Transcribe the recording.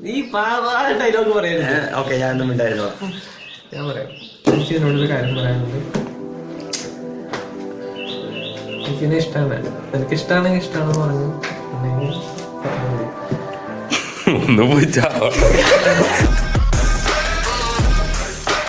നീ ഡയലോഗ് പറയരുത് ഓക്കെ ഞാൻ ഒന്നും ഉണ്ടായിരുന്നു ഞാൻ പറയാം. എനിക്ക് ഇതിനോടൊരു കാര്യം പറയാനുണ്ട്. എനിക്കിനെ ഇഷ്ടമാണ് എനിക്ക് ഇഷ്ടമാണെങ്കിൽ ഇഷ്ടമാണെന്ന് പറഞ്ഞു അല്ലെങ്കിൽ പറഞ്ഞാൽ ഒന്ന് പോയി